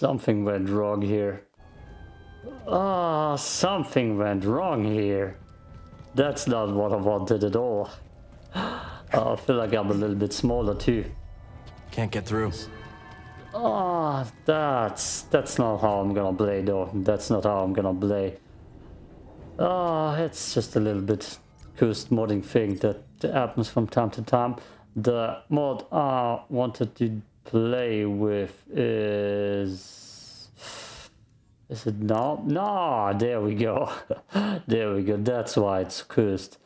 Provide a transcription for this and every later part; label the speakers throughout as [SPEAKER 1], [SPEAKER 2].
[SPEAKER 1] Something went wrong here. Ah, something went wrong here. That's not what I wanted at all. I feel like I'm a little bit smaller too.
[SPEAKER 2] Can't get through.
[SPEAKER 1] Ah, that's that's not how I'm gonna play though. That's not how I'm gonna play. Ah, it's just a little bit cursed modding thing that happens from time to time. The mod I wanted to play with is is it now? No, there we go. there we go. That's why it's cursed.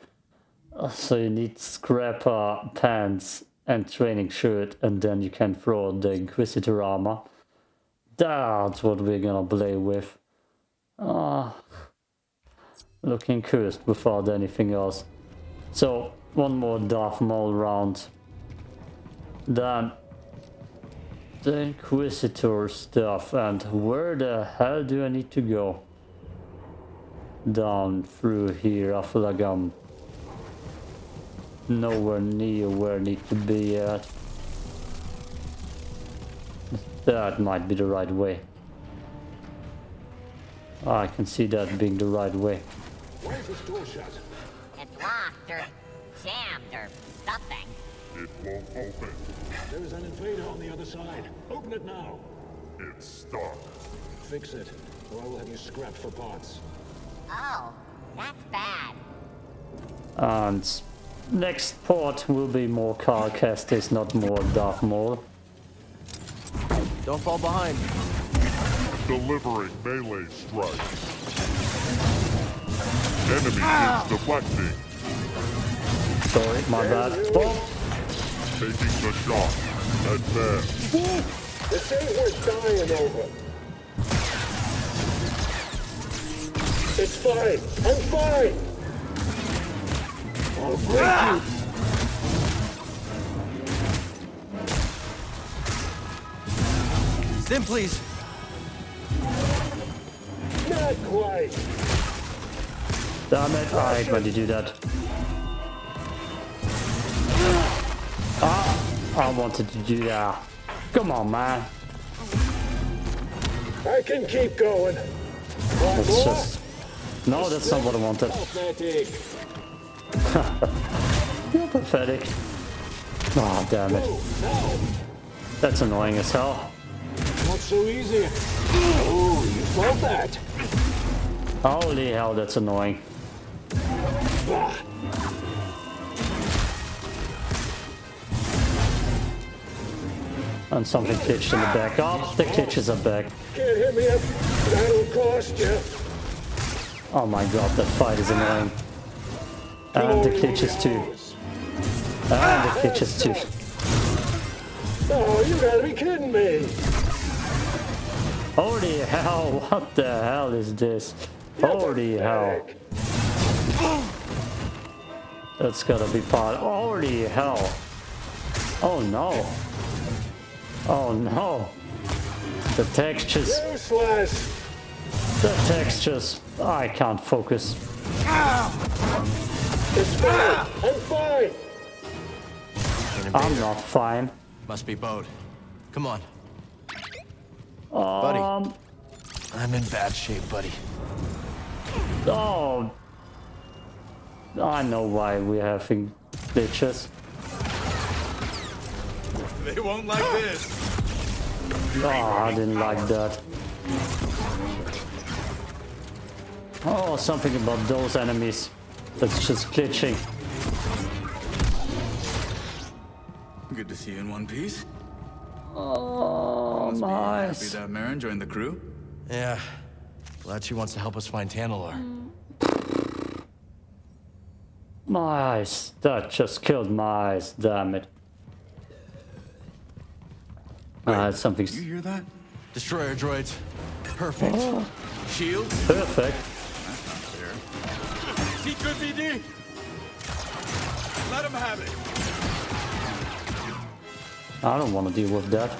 [SPEAKER 1] So you need scrapper pants and training shirt and then you can throw the Inquisitor armor. That's what we're gonna play with. Ah, looking cursed without anything else. So one more Darth Maul round. Then the Inquisitor stuff and where the hell do I need to go? Down through here. I feel like I'm nowhere near where I need to be at. That might be the right way. I can see that being the right way.
[SPEAKER 3] Why is this door shut?
[SPEAKER 4] It's locked or jammed or something.
[SPEAKER 5] It won't open.
[SPEAKER 3] There is an invader on the other side. Open it now.
[SPEAKER 5] It's stuck.
[SPEAKER 3] Fix it, or I will have you scrapped for parts.
[SPEAKER 4] Oh, that's bad.
[SPEAKER 1] And next port will be more Cal Kestis, not more Darth Maul.
[SPEAKER 2] Don't fall behind.
[SPEAKER 5] Delivering melee strikes. Enemy is ah! deflecting.
[SPEAKER 1] Sorry, my bad. Oh,
[SPEAKER 5] Taking the shot. Advance.
[SPEAKER 3] This ain't worth dying over. It's fine. I'm fine. I'll break
[SPEAKER 2] Sim, please.
[SPEAKER 3] Not quite.
[SPEAKER 1] damn it. I hate when you do that. I wanted to do that. Come on, man.
[SPEAKER 3] I can keep going.
[SPEAKER 1] That's just... No, that's not what I wanted. You're pathetic. Oh, damn it. That's annoying as hell.
[SPEAKER 3] Not so easy. Oh, you felt that?
[SPEAKER 1] Holy hell, that's annoying. And something glitched in the back. Oh, the glitches are back.
[SPEAKER 3] Can't hit me up. That'll cost you.
[SPEAKER 1] Oh my god, that fight is annoying. And the glitches too. And the glitches too.
[SPEAKER 3] Oh, you gotta be kidding me.
[SPEAKER 1] Holy hell, what the hell is this? Holy hell. That's gotta be part. Holy hell. Oh no. Oh no. The textures,
[SPEAKER 3] Useless.
[SPEAKER 1] the textures. I can't focus.
[SPEAKER 3] It's fine. I'm fine.
[SPEAKER 1] I'm not fine.
[SPEAKER 2] Must be Bode. Come on.
[SPEAKER 1] Um,
[SPEAKER 2] Buddy. I'm in bad shape, buddy.
[SPEAKER 1] oh. I know why we're having glitches.
[SPEAKER 6] They won't like this.
[SPEAKER 1] Oh, I didn't like that. Oh, something about those enemies. That's just glitching.
[SPEAKER 6] Good to see you in one piece.
[SPEAKER 1] Oh,
[SPEAKER 6] Must be happy
[SPEAKER 1] nice.
[SPEAKER 6] that Merrin joined the crew.
[SPEAKER 2] Yeah. Glad she wants to help us find Tanalorr.
[SPEAKER 1] My eyes. That just killed my eyes, damn it. Ah, it's something
[SPEAKER 6] You hear that?
[SPEAKER 2] Destroyer droids. Perfect.
[SPEAKER 6] Shield?
[SPEAKER 1] perfect.
[SPEAKER 6] See good BD? Let him have it.
[SPEAKER 1] I don't want to deal with that.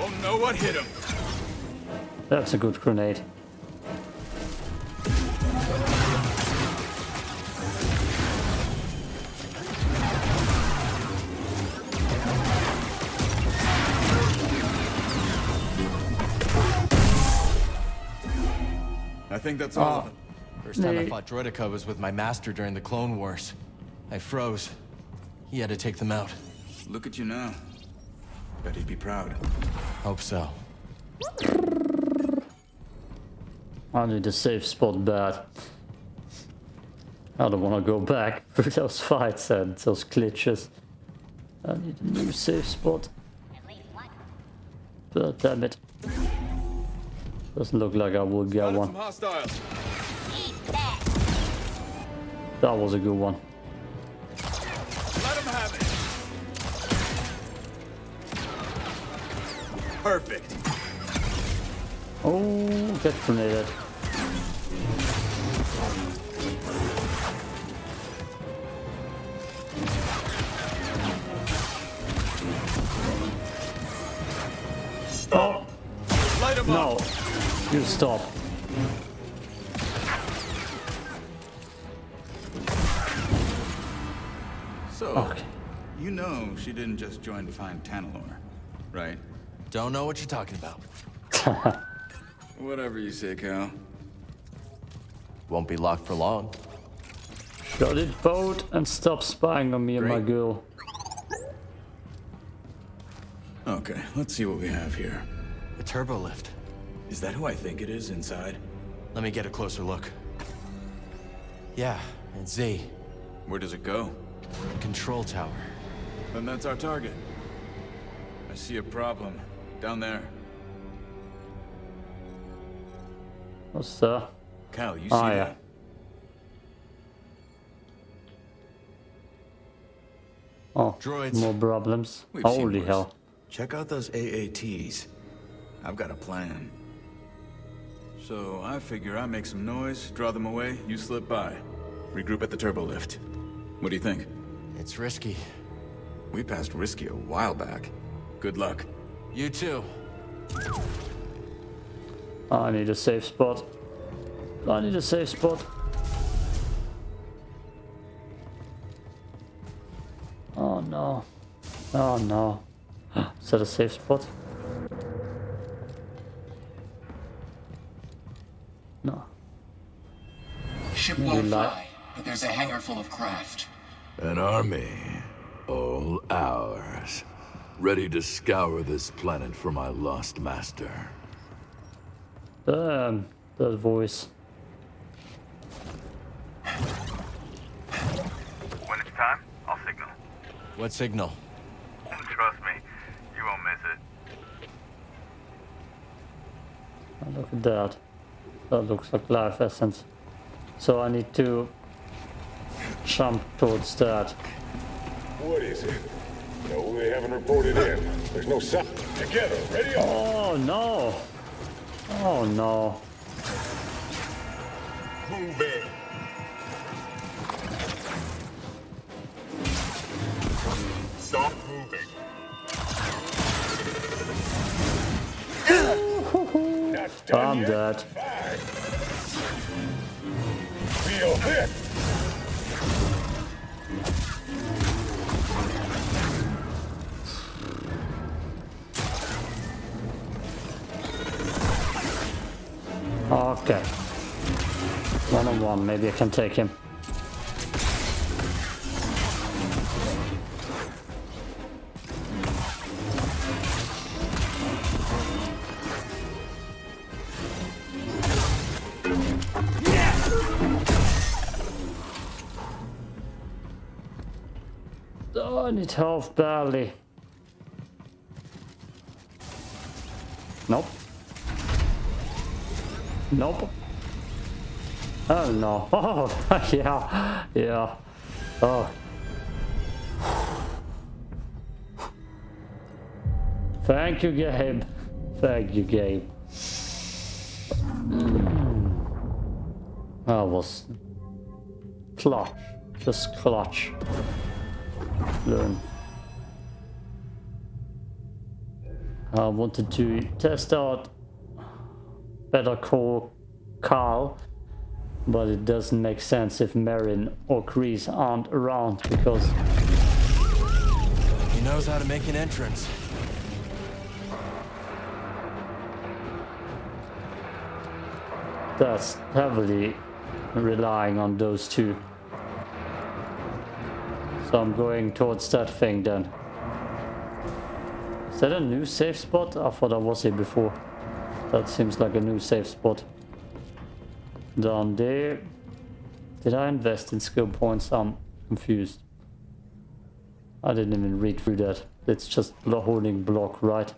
[SPEAKER 6] Won't know what hit him.
[SPEAKER 1] That's a good grenade.
[SPEAKER 6] Think that's oh. all of it.
[SPEAKER 2] First time I
[SPEAKER 1] Nee.
[SPEAKER 2] fought Droideka was with my master during the Clone Wars. I froze. He had to take them out.
[SPEAKER 6] Look at you now. Bet he'd be proud.
[SPEAKER 2] Hope so.
[SPEAKER 1] I need a safe spot bad. I don't want to go back through those fights and those glitches. I need a new safe spot.
[SPEAKER 4] At least one.
[SPEAKER 1] But damn it. Doesn't look like I will get one.
[SPEAKER 6] some hostiles.
[SPEAKER 4] Eat that.
[SPEAKER 1] That was a good one.
[SPEAKER 6] Let him have it. Perfect.
[SPEAKER 1] Oh, get grenaded. Oh,
[SPEAKER 6] Light him
[SPEAKER 1] no.
[SPEAKER 6] Up.
[SPEAKER 1] You stop.
[SPEAKER 6] So,
[SPEAKER 1] Okay.
[SPEAKER 6] you know she didn't just join to find Tanalorr, right?
[SPEAKER 2] Don't know what you're talking about.
[SPEAKER 6] Whatever you say, Cal.
[SPEAKER 2] Won't be locked for long.
[SPEAKER 1] Got it, boat, and stop spying on me and my girl.
[SPEAKER 6] Okay, let's see what we have here.
[SPEAKER 2] A turbo lift.
[SPEAKER 6] Is that who I think it is inside?
[SPEAKER 2] Let me get a closer look. Yeah, it's Z.
[SPEAKER 6] Where does it go?
[SPEAKER 2] The control tower.
[SPEAKER 6] Then that's our target. I see a problem. Down there.
[SPEAKER 1] What's that?
[SPEAKER 6] Cal, you ah, see
[SPEAKER 1] Oh, yeah.
[SPEAKER 6] that?
[SPEAKER 1] Oh,
[SPEAKER 2] Droids.
[SPEAKER 1] more problems.
[SPEAKER 6] We've
[SPEAKER 1] Holy hell.
[SPEAKER 6] Check out those AATs. I've got a plan. So I figure I make some noise, draw them away, you slip by. Regroup at the turbo lift. What do you think?
[SPEAKER 2] It's risky.
[SPEAKER 6] We passed risky a while back. Good luck.
[SPEAKER 2] You too.
[SPEAKER 1] I need a safe spot. I need a safe spot. Oh no. Oh no. Is that a safe spot? Not.
[SPEAKER 7] fly, but there's a hangar full of craft.
[SPEAKER 8] An army, all ours, ready to scour this planet for my lost master.
[SPEAKER 1] Um, Damn, that voice.
[SPEAKER 9] When it's time, I'll signal.
[SPEAKER 2] What signal?
[SPEAKER 9] Trust me, you won't miss it.
[SPEAKER 1] Oh, look at that. That looks like life essence. So I need to jump towards that.
[SPEAKER 3] What is it? No, they haven't reported in. There's no sign. Together, ready on.
[SPEAKER 1] Oh no! Oh no.
[SPEAKER 3] Move in. Stop moving.
[SPEAKER 1] I'm
[SPEAKER 3] yet.
[SPEAKER 1] dead. Okay. One on one, maybe I can take him. I need health badly. Nope. Nope. Oh no. Oh, yeah. Yeah. Oh. Thank you, Gabe. Thank you, Gabe. Mm. That was clutch. Just clutch. Learn. I wanted to test out Better Call Carl, but it doesn't make sense if Merrin or Greez aren't around because
[SPEAKER 2] He knows how to make an entrance.
[SPEAKER 1] That's heavily relying on those two. So I'm going towards that thing then. Is that a new safe spot? I thought I was here before. That seems like a new safe spot. Down there. Did I invest in skill points? I'm confused. I didn't even read through that. It's just holding block, right?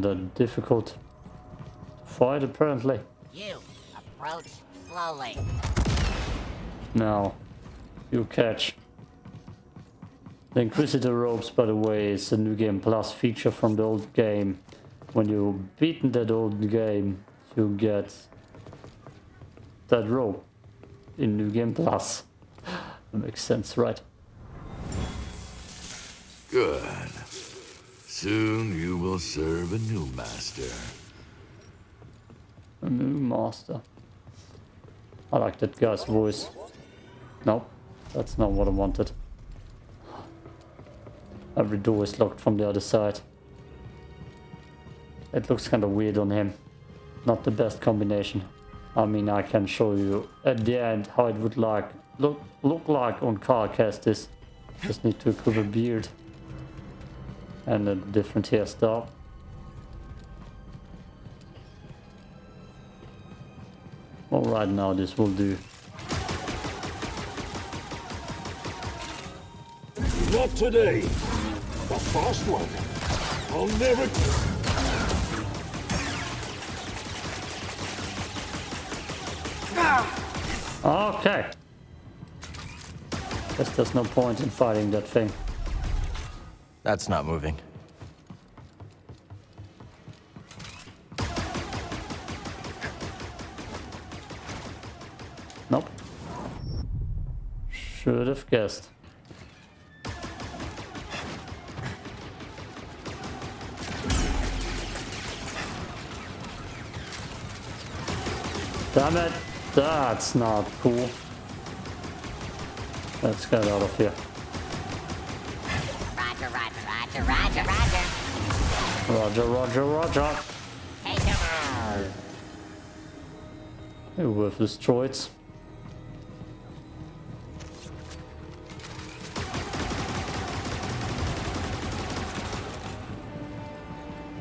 [SPEAKER 1] They're difficult to fight apparently.
[SPEAKER 4] You approach slowly.
[SPEAKER 1] Now, you catch. The Inquisitor Robes, by the way, is a New Game Plus feature from the old game. When you've beaten that old game, you get that robe in New Game Plus. That makes sense, right?
[SPEAKER 8] Good. Soon you will serve a new master.
[SPEAKER 1] A new master. I like that guy's voice. No, that's not what I wanted. Every door is locked from the other side. It looks kind of weird on him. Not the best combination. I mean, I can show you at the end how it would like look look like on Cal Kestis. Just need to equip a beard and a different hairstyle. All right, now this will do.
[SPEAKER 3] Not today. The first one. I'll never...
[SPEAKER 1] Okay. Guess there's no point in fighting that thing.
[SPEAKER 2] That's not moving.
[SPEAKER 1] Nope. Should have guessed. Damn it! That's not cool. Let's get out of here.
[SPEAKER 4] Roger. Roger, roger,
[SPEAKER 1] Hey, worthless droids.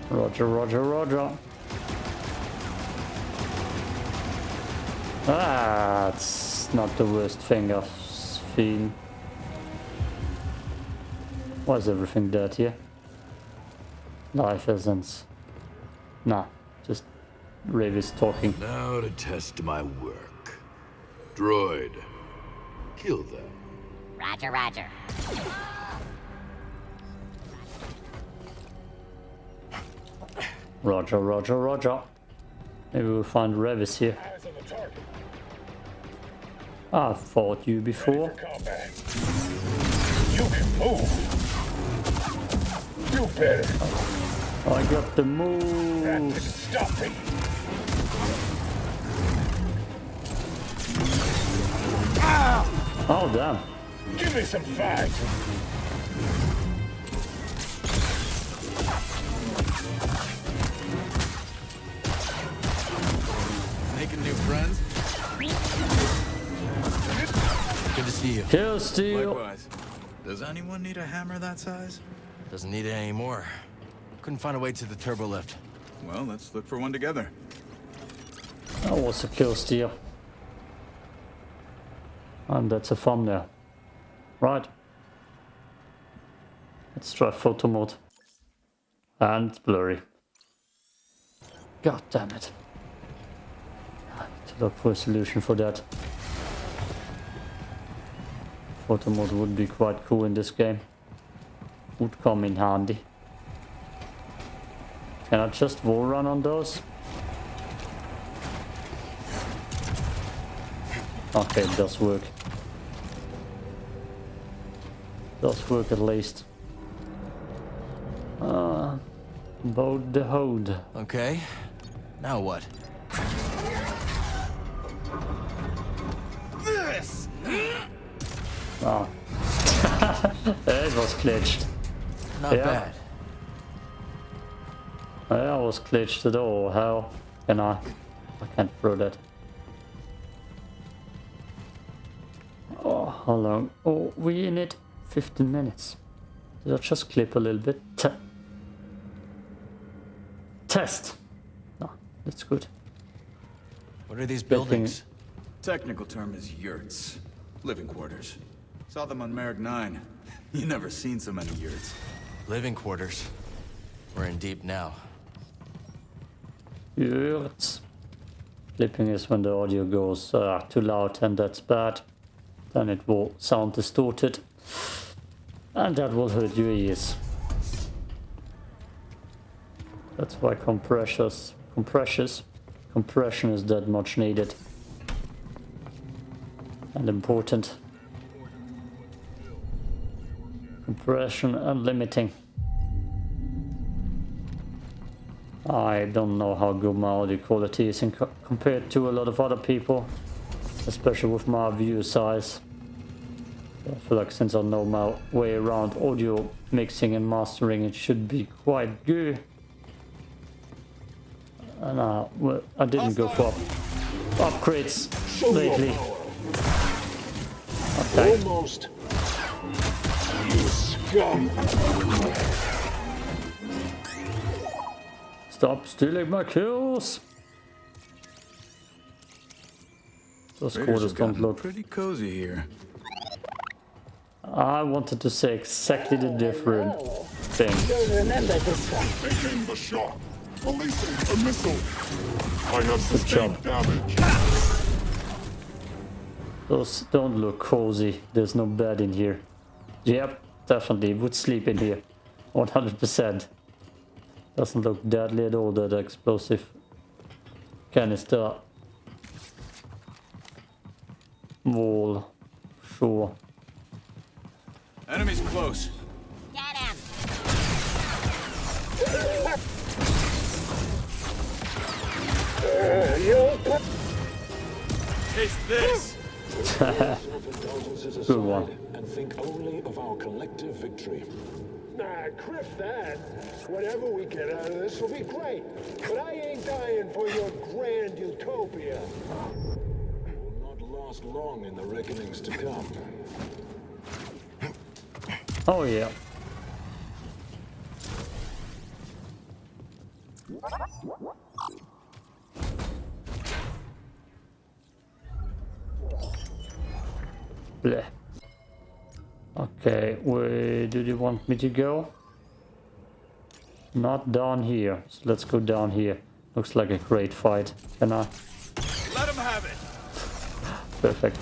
[SPEAKER 1] Roger, roger, roger. Ah, that's not the worst thing I've seen. Why is everything dead here? Life essence. Nah, just Rayvis talking.
[SPEAKER 8] Now to test my work. Droid, kill them.
[SPEAKER 4] Roger, roger.
[SPEAKER 1] Roger, roger, roger. Maybe we'll find Rayvis here.
[SPEAKER 3] Eyes on.
[SPEAKER 1] I fought you before.
[SPEAKER 3] You can move. Do better.
[SPEAKER 1] I got the move.
[SPEAKER 3] didn't stop me.
[SPEAKER 1] Oh damn.
[SPEAKER 3] Give me some fight.
[SPEAKER 2] Making new friends? Good to see you.
[SPEAKER 1] Kill steal.
[SPEAKER 6] Likewise. Does anyone need a hammer that size?
[SPEAKER 2] Doesn't need it anymore. Couldn't find a way to the turbo lift.
[SPEAKER 6] Well, let's look for one together.
[SPEAKER 1] Oh, that was a kill steal. And that's a thumbnail. Right. Let's try photo mode. And blurry. God damn it. I need to look for a solution for that. Photo mode would be quite cool in this game. Would come in handy. Can I just wall run on those? Okay, it does work. Does work at least. Uh, about the hold.
[SPEAKER 2] Okay. Now what?
[SPEAKER 6] this!
[SPEAKER 1] Oh. it was glitched.
[SPEAKER 2] Not
[SPEAKER 1] Yeah.
[SPEAKER 2] bad.
[SPEAKER 1] Yeah, I was glitched at all. How can I? I can't throw that. Oh, how long? Oh, we in it 15 minutes. Did I just clip a little bit? Te test. No, that's good.
[SPEAKER 2] What are these
[SPEAKER 1] Good thing-
[SPEAKER 2] buildings?
[SPEAKER 6] Technical term is yurts. Living quarters. Saw them on Merrick 9. You never seen so many yurts.
[SPEAKER 2] Living quarters. We're in deep now.
[SPEAKER 1] Clipping is when the audio goes uh, too loud and that's bad. Then it will sound distorted. And that will hurt your ears. That's why compressors, compressors, compression is that much needed. And important. Compression and limiting. I don't know how good my audio quality is in co compared to a lot of other people, especially with my view size. I feel like since I know my way around audio mixing and mastering, it should be quite good. And uh, well, I didn't go for up upgrades lately. Okay.
[SPEAKER 3] Almost. You scum.
[SPEAKER 1] Stop stealing my kills! Those
[SPEAKER 6] Raiders
[SPEAKER 1] quarters don't look
[SPEAKER 6] pretty cozy here.
[SPEAKER 1] I wanted to say exactly the different oh, thing.
[SPEAKER 10] You'll remember this one.
[SPEAKER 5] Taking the shot. Releasing a missile. I have
[SPEAKER 1] job.
[SPEAKER 5] sustained damage.
[SPEAKER 1] Those don't look cozy. There's no bed in here. Yep, definitely would sleep in here. 100%. Doesn't look deadly at all, that explosive canister wall. Sure.
[SPEAKER 6] Enemies close.
[SPEAKER 4] Get him!
[SPEAKER 6] Taste this!
[SPEAKER 1] Good one.
[SPEAKER 3] Aside, and think only of our collective victory.
[SPEAKER 11] Nah, kriff that. Whatever we get out of this will be great. But I ain't dying for your grand utopia.
[SPEAKER 3] Will not last long in the reckonings to come.
[SPEAKER 1] Oh yeah. Bleh. Okay, where do you want me to go? Not down here. So let's go down here. Looks like a great fight. Can I?
[SPEAKER 6] Let him have it!
[SPEAKER 1] Perfect.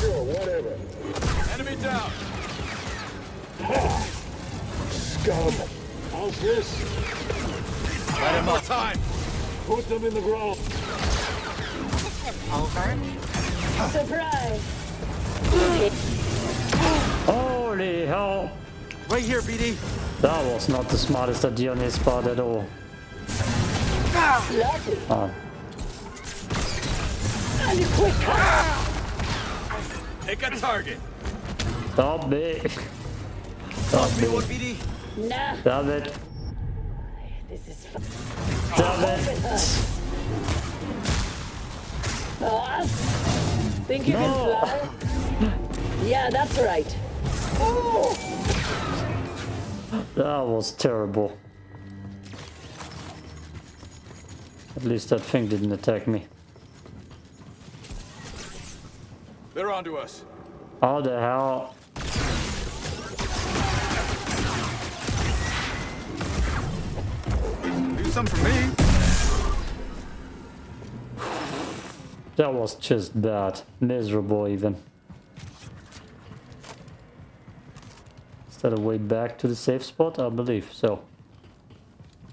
[SPEAKER 11] Sure, whatever.
[SPEAKER 6] Enemy down!
[SPEAKER 11] Scum. How's this?
[SPEAKER 6] Let him more time!
[SPEAKER 11] Put them in the ground.
[SPEAKER 4] Over.
[SPEAKER 10] Surprise!
[SPEAKER 1] Holy hell!
[SPEAKER 6] Right here, BD!
[SPEAKER 1] That was not the smartest idea on his part at all.
[SPEAKER 10] Lucky.
[SPEAKER 1] Ah,
[SPEAKER 10] And quick.
[SPEAKER 6] Take a target!
[SPEAKER 1] stop me! Stop me!
[SPEAKER 6] BD!
[SPEAKER 10] Nah,
[SPEAKER 1] Damn it!
[SPEAKER 10] This is fun.
[SPEAKER 1] Damn it!
[SPEAKER 10] Oh, think you
[SPEAKER 1] No.
[SPEAKER 10] can fly? Yeah, that's right. Oh,
[SPEAKER 1] That was terrible. At least that thing didn't attack me.
[SPEAKER 6] They're onto us.
[SPEAKER 1] How the hell?
[SPEAKER 6] Some for me.
[SPEAKER 1] That was just bad. Miserable even. Is that a way back to the safe spot? I believe so.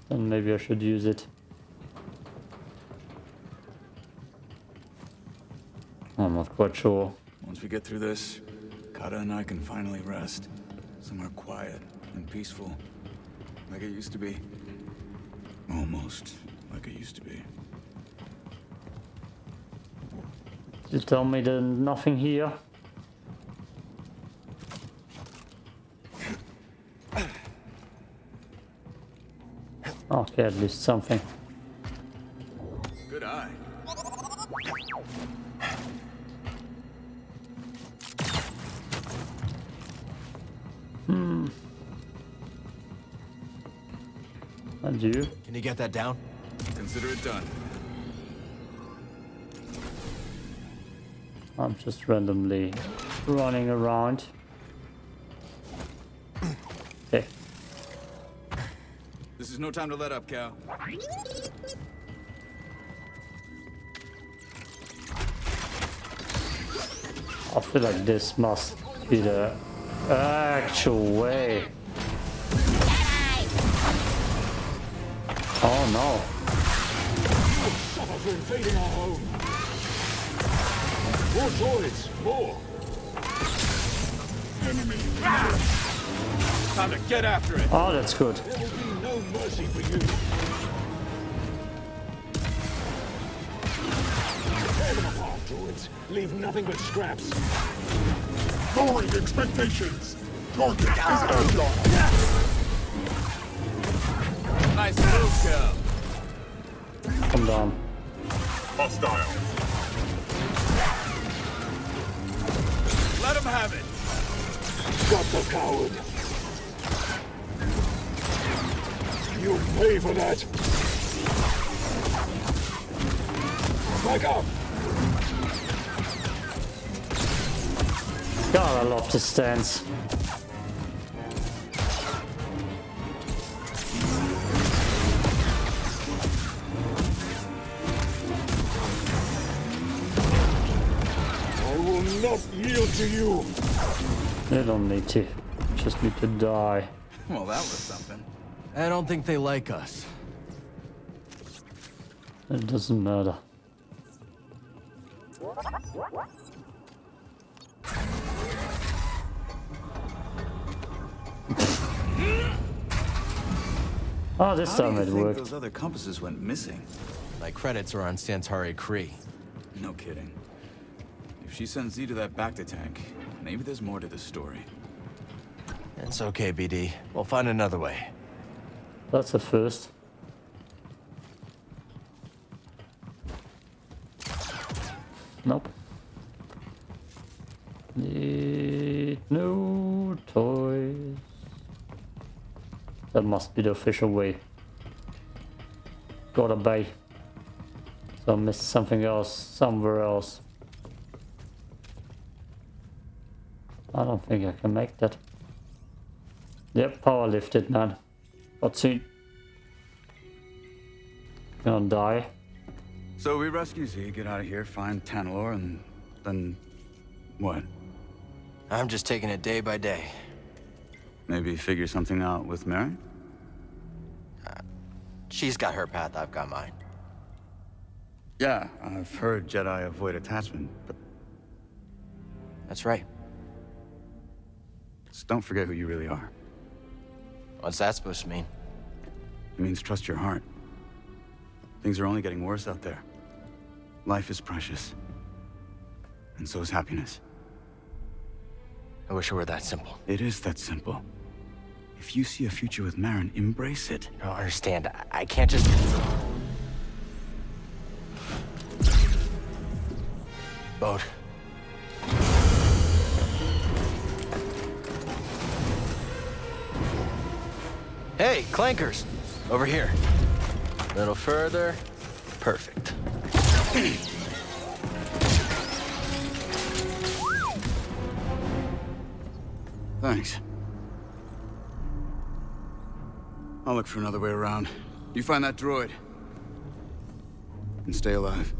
[SPEAKER 1] Then maybe I should use it. I'm not quite sure.
[SPEAKER 6] Once we get through this, Kata and I can finally rest. Somewhere quiet and peaceful. like it used to be. Almost like it used to be.
[SPEAKER 1] You tell me there's nothing here? Okay, at least something. And you?
[SPEAKER 2] Can you get that down?
[SPEAKER 6] Consider it done.
[SPEAKER 1] I'm just randomly running around. Okay.
[SPEAKER 6] This is no time to let up, Cal.
[SPEAKER 1] I feel like this must be the actual way. Oh no.
[SPEAKER 11] Invading our home. More droids, more.
[SPEAKER 5] Enemy.
[SPEAKER 6] Time to get after it.
[SPEAKER 1] Oh, that's good.
[SPEAKER 11] There will be no mercy for you. Tear them apart, droids. Leave nothing but scraps.
[SPEAKER 5] Lowering expectations. Target is.
[SPEAKER 6] Nice move, Cal.
[SPEAKER 1] Come down.
[SPEAKER 5] Hostile.
[SPEAKER 6] Let him have it.
[SPEAKER 11] Got the coward. You pay for that. Back up.
[SPEAKER 1] God, I love this stance.
[SPEAKER 11] To you.
[SPEAKER 1] You don't need to. Just need to die.
[SPEAKER 6] Well, that was something.
[SPEAKER 2] I don't think they like us.
[SPEAKER 1] It doesn't matter. Oh, this
[SPEAKER 6] How do
[SPEAKER 1] time
[SPEAKER 6] you
[SPEAKER 1] it
[SPEAKER 6] think
[SPEAKER 1] worked.
[SPEAKER 6] those other compasses went missing?
[SPEAKER 2] My credits are on Santari Khri.
[SPEAKER 6] No kidding. If she sends Z to that Bacta tank, maybe there's more to this story.
[SPEAKER 2] It's okay, BD. We'll find another way.
[SPEAKER 1] That's a first. Nope. Need no toys. That must be the official way. Gotta buy. So I missed something else somewhere else. I don't think I can make that. Yep, power lifted, man. What's it? Gonna die.
[SPEAKER 6] So we rescue Z, get out of here, find Tanalorr, and then... what?
[SPEAKER 2] I'm just taking it day by day.
[SPEAKER 6] Maybe figure something out with Mary?
[SPEAKER 2] Uh, she's got her path, I've got mine.
[SPEAKER 6] Yeah, I've heard Jedi avoid attachment, but
[SPEAKER 2] That's right.
[SPEAKER 6] Just don't forget who you really are.
[SPEAKER 2] What's that supposed to mean?
[SPEAKER 6] It means trust your heart. Things are only getting worse out there. Life is precious. And so is happiness.
[SPEAKER 2] I wish it were that simple.
[SPEAKER 6] It is that simple. If you see a future with Merrin, embrace it.
[SPEAKER 2] You don't understand. I, I can't just... Boat. Hey, clankers! Over here. A little further. Perfect.
[SPEAKER 6] Thanks. I'll look for another way around. You find that droid. And stay alive.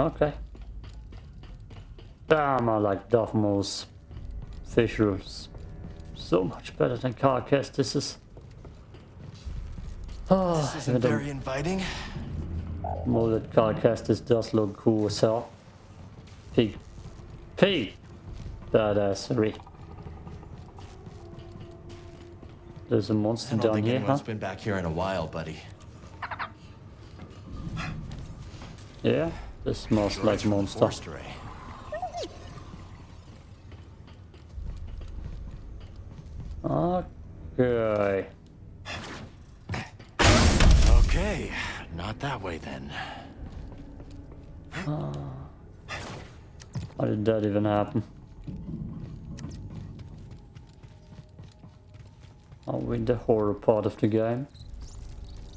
[SPEAKER 1] Okay. Damn, I like Darth Maul's visuals so much better than Cal Kestis's. Oh, ah,
[SPEAKER 2] This isn't very inviting.
[SPEAKER 1] molded carcasses does look cool as hell. Peak. Peak! Badassery. There's a monster
[SPEAKER 2] I don't
[SPEAKER 1] down
[SPEAKER 2] think
[SPEAKER 1] here,
[SPEAKER 2] anyone's
[SPEAKER 1] huh?
[SPEAKER 2] been back here in a while, buddy.
[SPEAKER 1] Yeah, this smells like monster.
[SPEAKER 2] Forest array.
[SPEAKER 1] Okay.
[SPEAKER 2] Okay, not that way then. Ah.
[SPEAKER 1] How did that even happen? Are we in the horror part of the game?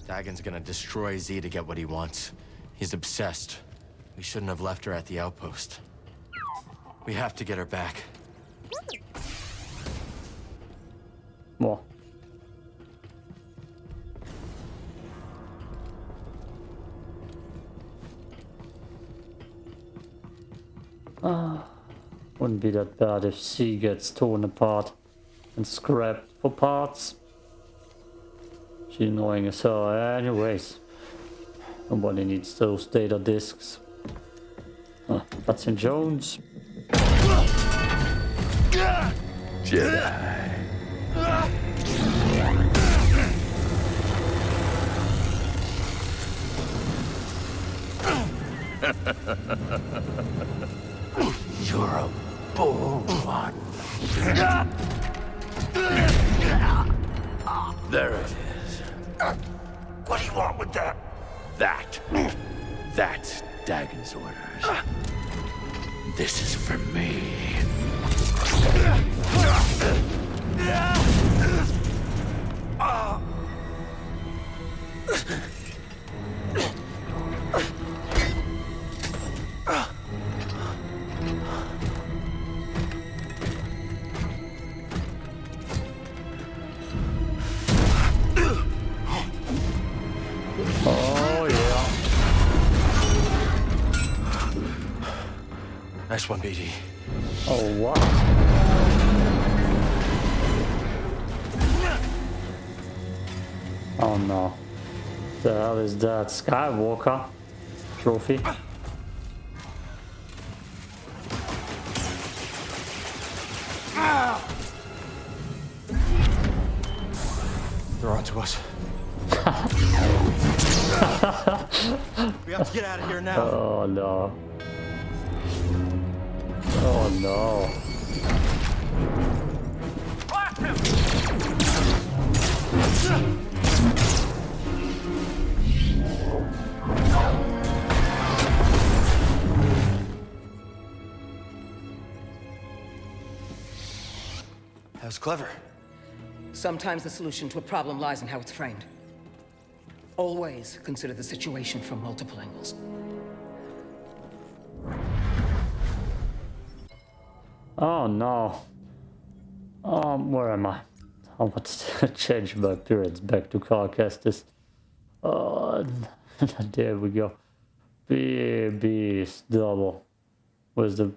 [SPEAKER 2] Dagan's gonna destroy Z to get what he wants. He's obsessed. We shouldn't have left her at the outpost. We have to get her back.
[SPEAKER 1] What? Ah, wouldn't be that bad if she gets torn apart and scrapped for parts. She's annoying as hell anyways. Nobody needs those data disks. Huh, in Jones.
[SPEAKER 8] Jedi.
[SPEAKER 7] You're a bold one.
[SPEAKER 8] There it is.
[SPEAKER 7] What do you want with that?
[SPEAKER 8] That. That's Dagan's orders. This is for me.
[SPEAKER 1] Yeah.
[SPEAKER 2] One, BD.
[SPEAKER 1] Oh wow. Oh no. The hell is that? Skywalker trophy?
[SPEAKER 2] That was clever.
[SPEAKER 12] Sometimes the solution to a problem lies in how it's framed. Always consider the situation from multiple angles.
[SPEAKER 1] Oh no. Um, where am I? I want to change my appearance back to Cal Kestis. Oh, there we go. B is double. Where's the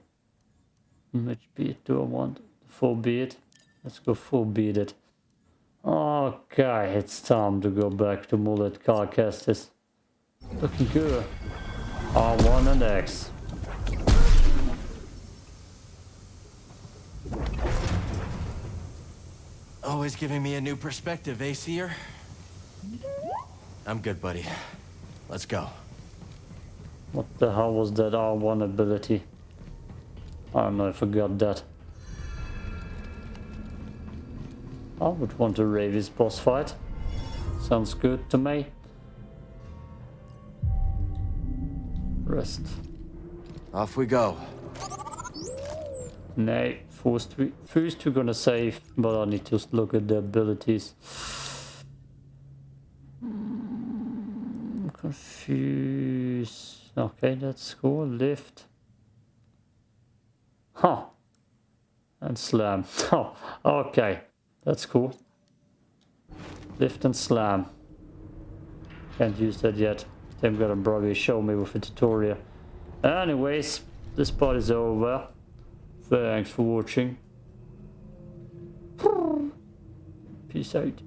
[SPEAKER 1] which beat do I want? Full beat? Let's go full beat it. Okay, it's time to go back to Mullet Cal Kestis. Looking good. R1 and X.
[SPEAKER 2] Always giving me a new perspective, eh, Seer? I'm good, buddy. Let's go.
[SPEAKER 1] What the hell was that R1 ability? I don't know, I forgot that. I would want a Rayvis boss fight. Sounds good to me. Rest.
[SPEAKER 2] Off we go.
[SPEAKER 1] Nay, first, we, first we're gonna save, but I need to look at the abilities. Confused. Okay, that's cool. Lift. Huh. And slam. Oh, okay. That's cool. Lift and slam. Can't use that yet. They're gonna probably show me with a tutorial. Anyways, this part is over. Thanks for watching. Peace out.